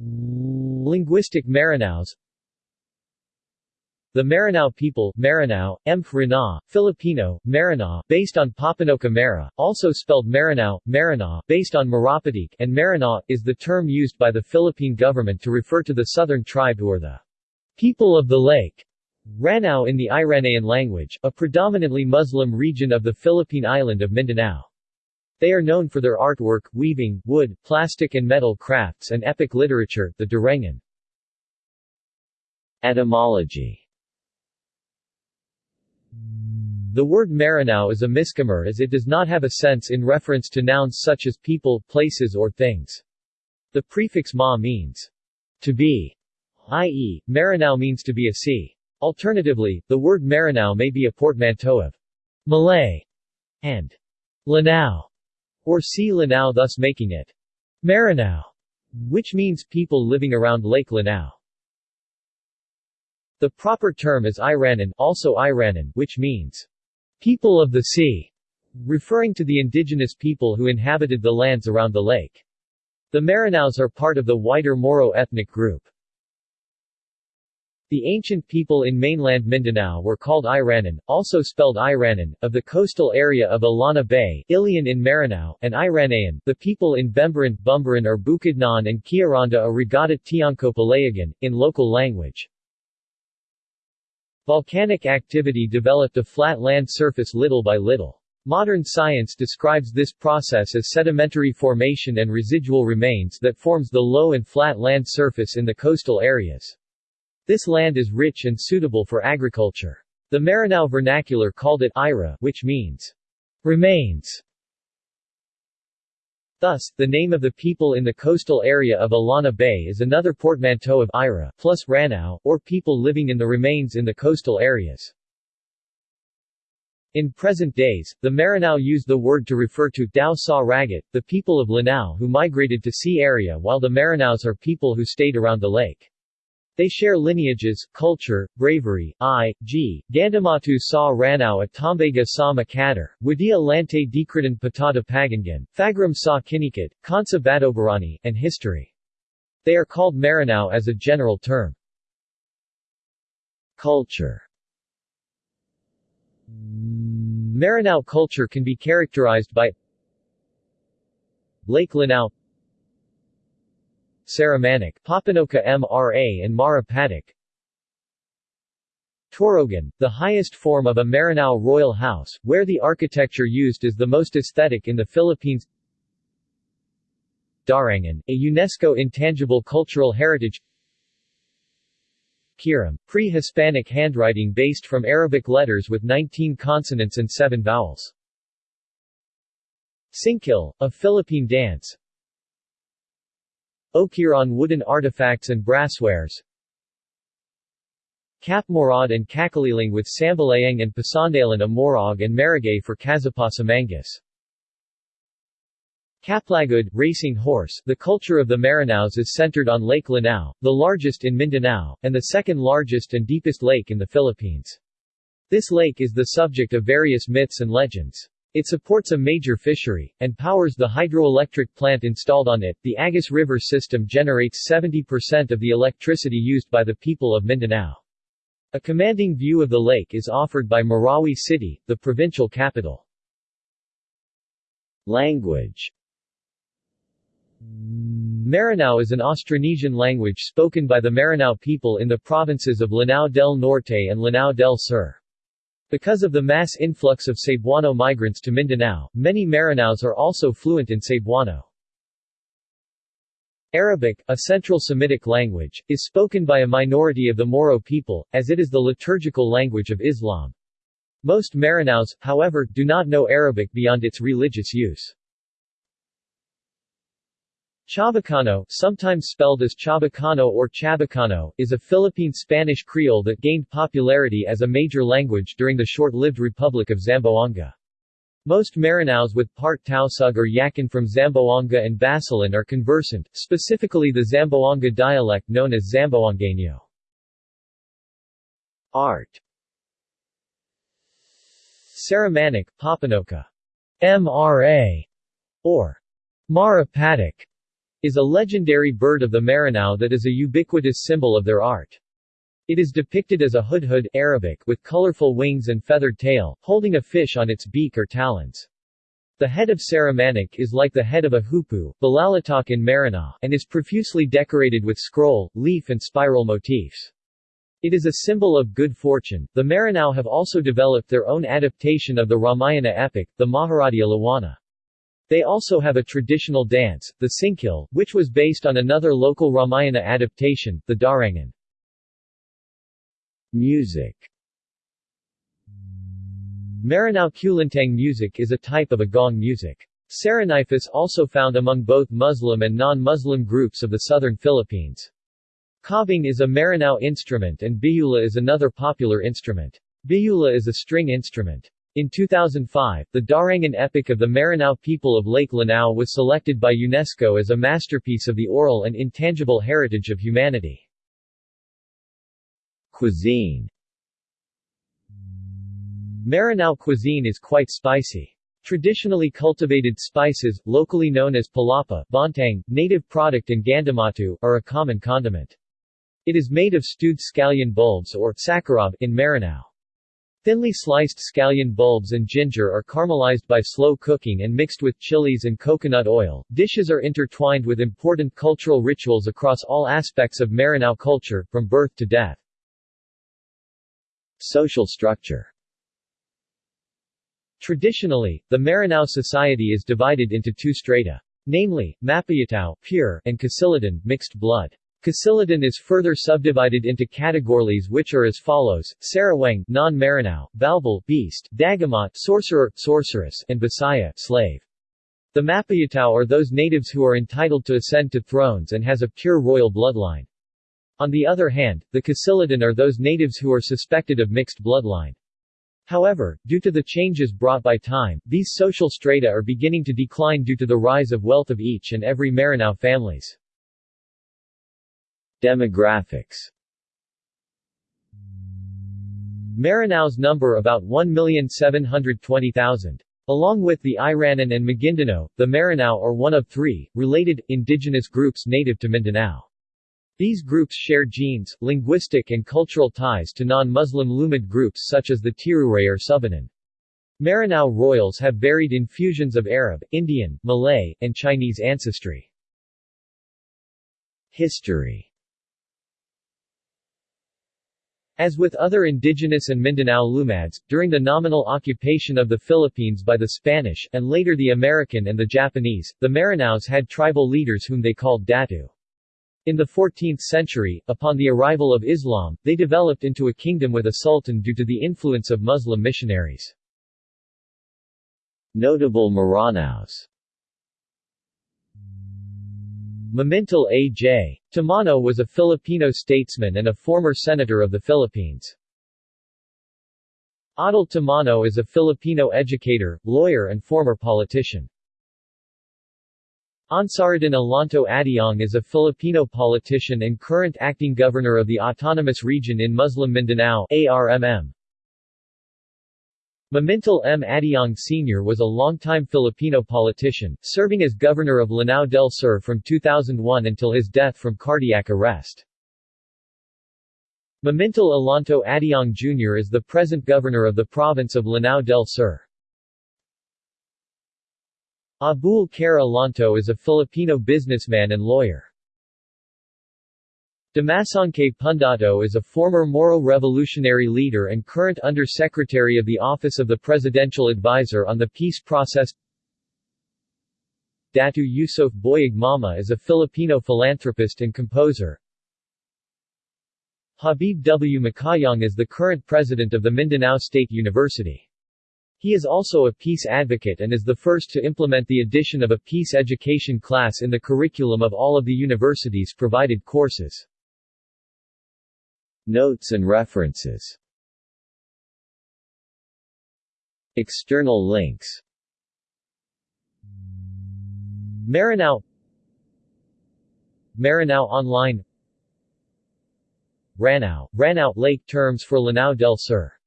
Linguistic Maranaos the Maranao people Maranao, Mfrana, Filipino, Maranao, based on Papanoka Mara, also spelled Maranao, Maranao, based on Marapatik, and Maranao, is the term used by the Philippine government to refer to the southern tribe who are the people of the lake. Ranao in the Iranian language, a predominantly Muslim region of the Philippine island of Mindanao. They are known for their artwork, weaving, wood, plastic and metal crafts and epic literature, the Darangan. Etymology The word Maranao is a misnomer as it does not have a sense in reference to nouns such as people, places or things. The prefix ma means to be, i.e., Maranao means to be a sea. Alternatively, the word Maranao may be a portmanteau of Malay and Lanao, or sea Lanao thus making it Maranao, which means people living around Lake Lanao. The proper term is Iranan also Iranan, which means people of the sea, referring to the indigenous people who inhabited the lands around the lake. The Maranaos are part of the wider Moro ethnic group. The ancient people in mainland Mindanao were called Iranan, also spelled Iranan, of the coastal area of Illana Bay, Ilian in Maranao, and Iranayan, the people in Bembaran, Bumbaran or Bukidnon and Kiaranda or Regata Tiangco Palayagan, in local language. Volcanic activity developed a flat land surface little by little. Modern science describes this process as sedimentary formation and residual remains that forms the low and flat land surface in the coastal areas. This land is rich and suitable for agriculture. The Maranao vernacular called it Ira, which means remains. Thus, the name of the people in the coastal area of Illana Bay is another portmanteau of Ira plus Ranao, or people living in the remains in the coastal areas. In present days, the Maranao use the word to refer to Dao Sa Ragat, the people of Lanao who migrated to sea area while the Maranaos are people who stayed around the lake. They share lineages, culture, bravery, i.g., Gandamatu sa Ranao at Tambaga sa Makatar, Wadia Lante Dikritan Patata Pagangan, Fagram sa Kinikat, Kansa Batobarani, and history. They are called Maranao as a general term. Culture Maranao culture can be characterized by Lake Lanao Saramanic, Papanoka MRA and Mara Patak Torogan, the highest form of a Maranao royal house, where the architecture used is the most aesthetic in the Philippines. Darangan, a UNESCO Intangible Cultural Heritage. Kiram, pre-Hispanic handwriting based from Arabic letters with 19 consonants and 7 vowels. Singkil, a Philippine dance Okiran wooden artifacts and brasswares Kapmorad and Kakaliling with Sambalayang and Pasandalan Amorog and Marigay for Kazapasamangas. Kaplagud, racing horse The culture of the Maranaos is centered on Lake Lanao, the largest in Mindanao, and the second largest and deepest lake in the Philippines. This lake is the subject of various myths and legends. It supports a major fishery, and powers the hydroelectric plant installed on it. The Agus River system generates 70% of the electricity used by the people of Mindanao. A commanding view of the lake is offered by Marawi City, the provincial capital. Language Maranao is an Austronesian language spoken by the Maranao people in the provinces of Lanao del Norte and Lanao del Sur. Because of the mass influx of Cebuano migrants to Mindanao, many Maranaos are also fluent in Cebuano. Arabic, a Central Semitic language, is spoken by a minority of the Moro people, as it is the liturgical language of Islam. Most Maranaos, however, do not know Arabic beyond its religious use. Chabacano, sometimes spelled as Chabacano or Chabacano, is a Philippine Spanish Creole that gained popularity as a major language during the short-lived Republic of Zamboanga. Most Maranaos with part Tausug or Yakan from Zamboanga and Basilan are conversant, specifically the Zamboanga dialect known as Zamboangueño. Art. Saramanic, Papanoka, MRA, or. Mara Patak, is a legendary bird of the Maranao that is a ubiquitous symbol of their art. It is depicted as a hudhud Arabic with colorful wings and feathered tail, holding a fish on its beak or talons. The head of Saramanic is like the head of a hoopoe, Balalitok in Maranao, and is profusely decorated with scroll, leaf and spiral motifs. It is a symbol of good fortune. The Maranao have also developed their own adaptation of the Ramayana epic, the Maharadia Lawana. They also have a traditional dance, the Singkil, which was based on another local Ramayana adaptation, the Darangan. Music Maranao Kulintang music is a type of a gong music. Saraniphus also found among both Muslim and non-Muslim groups of the southern Philippines. Kabing is a Maranao instrument and biyula is another popular instrument. Biyula is a string instrument. In 2005, the Darangan epic of the Maranao people of Lake Lanao was selected by UNESCO as a masterpiece of the oral and intangible heritage of humanity. Cuisine Maranao cuisine is quite spicy. Traditionally cultivated spices, locally known as palapa, bontang, native product and gandamatu, are a common condiment. It is made of stewed scallion bulbs or sakarab in Maranao. Thinly sliced scallion bulbs and ginger are caramelized by slow cooking and mixed with chilies and coconut oil. Dishes are intertwined with important cultural rituals across all aspects of Maranao culture, from birth to death. Social structure Traditionally, the Maranao society is divided into two strata. Namely, Mapayatao pure, and Kasilidan mixed blood. Kasilidan is further subdivided into categories which are as follows: Sarawang, non-Maranao, Balbal, beast, Dagamot, sorcerer, sorceress, and Bisaya, slave. The Mapayatao are those natives who are entitled to ascend to thrones and has a pure royal bloodline. On the other hand, the Kasilidan are those natives who are suspected of mixed bloodline. However, due to the changes brought by time, these social strata are beginning to decline due to the rise of wealth of each and every Maranao families. Demographics Maranao's number about 1,720,000. Along with the Iranan and Maguindanao, the Maranao are one of three, related, indigenous groups native to Mindanao. These groups share genes, linguistic and cultural ties to non-Muslim Lumad groups such as the Tiruray or Subanan. Maranao royals have varied infusions of Arab, Indian, Malay, and Chinese ancestry. History As with other indigenous and Mindanao Lumads, during the nominal occupation of the Philippines by the Spanish, and later the American and the Japanese, the Maranaos had tribal leaders whom they called Datu. In the 14th century, upon the arrival of Islam, they developed into a kingdom with a sultan due to the influence of Muslim missionaries. Notable Maranaos Mamintal A.J. Tamano was a Filipino statesman and a former senator of the Philippines. Adel Tamano is a Filipino educator, lawyer and former politician. Ansarudin Alonto Adiong is a Filipino politician and current acting governor of the Autonomous Region in Muslim Mindanao ARMM. Mamintal M. Adiong Sr. was a longtime Filipino politician, serving as governor of Lanao del Sur from 2001 until his death from cardiac arrest. Mamintal Alonto Adiong Jr. is the present governor of the province of Lanao del Sur. Abul Khair Alonto is a Filipino businessman and lawyer. Dimasangcay Pundato is a former Moro revolutionary leader and current Under-Secretary of the Office of the Presidential Advisor on the Peace Process Datu Yusuf Boyeg Mama is a Filipino philanthropist and composer. Habib W. Macaayong is the current president of the Mindanao State University. He is also a peace advocate and is the first to implement the addition of a peace education class in the curriculum of all of the university's provided courses. Notes and references. External links. Maranao Maranao Online. Ranao, Ranao Lake terms for Lanao del Sur